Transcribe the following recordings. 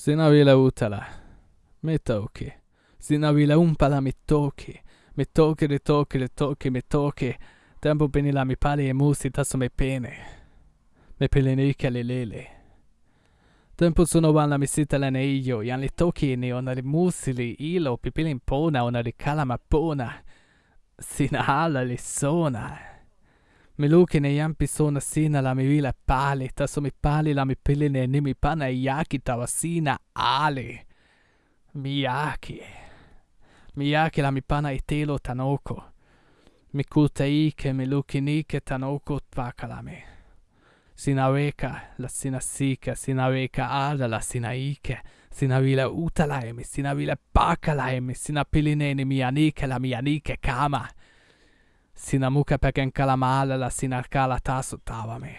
Sinä vielä uutela. Me toki. Sinä vielä umpala mi toki. Mi toki, mi toki, mi toki, mi toki. Tempo pinila mi pali e musi tasso me pene. Me pelin ikeli lili. Tempo sono wana mi sitalene iyo. Yan li toki ni ona li musili ilo pipilin pona ona li kalama pona. Sinä alla li sona. Mi lukine jampi sona siinä la mi vila pali. Tasso mi pali la mi piline nimi pana yaki tawa siinä ali. Miyaki la mi pana itelo tanoko. Mi kuta ike mi lukinike tanoko tvakalami. Sinä weka la sinä sika, sinä weka ala la sinä ike. Sinä vielä utalaimi, sinä vielä pakalaimi, sinä pilineeni mianike la mianike kama. Sinä mukapäken kalamaala la sinä kala tasutavami.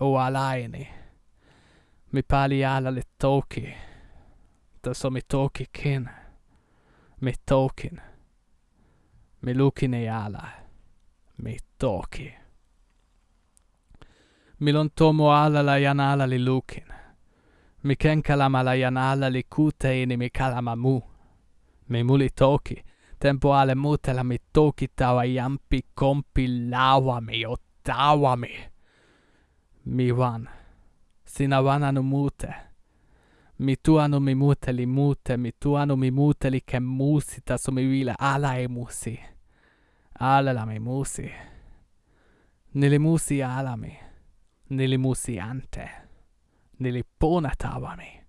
O alaini. Mi pali ala le toki. Tässä mi toki kin. Mi tokin. Mi lukine ala. Mi toki. Milon tomo ala la yan ala li lukin. Mi ken kalama la yan ala li kuteini mi kalama mu. Mi muli toki. Tempo ale mutela mi toki tawa jampi kompi lawami o tawami. Mi wan. Sinä vananu mute. Mi tuanu mi muteli mute, mi tuanu mi muteli ke musi taso mi vile ala e musi. Ala la mi musi. Nili musi ala mi. Nili musi ante. Nili pona tavami.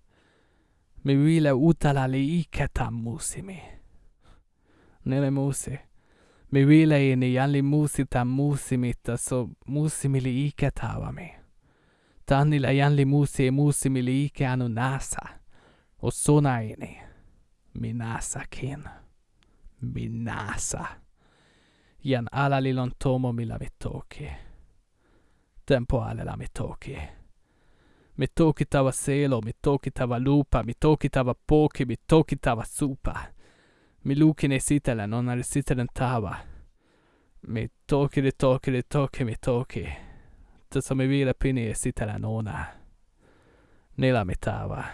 Mi vile utala li iketa musimi. Nili musi. Mi vile ini jan li musi ta musimi taso musimi li iketavami. Tannilla jan li musi e musimi li ike anu nasa. O sona ini. Mi nasakin. Mi nasa. Jan ala li lon tomo mi la mi toki. Tempo ale la mi toki. Mi toki tava selo, mi toki tava lupa, mi toki tava poki, mi toki tava supa. Milukine sitelen, hon hade sitelen tava. Mitokiri tokiri toki mitoki. Tässä me vielä pini e sitelen ona. Nila mitava.